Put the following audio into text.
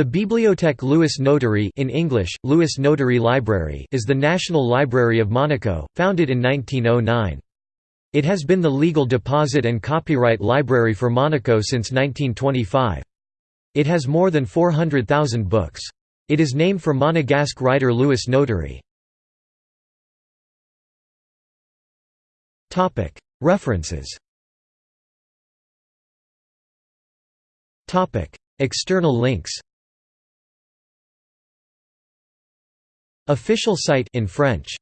The Bibliothèque Louis Notari in English, Louis Notari Library is the National Library of Monaco, founded in 1909. It has been the legal deposit and copyright library for Monaco since 1925. It has more than 400,000 books. It is named for Monegasque writer Louis Notari. References External links Official site in French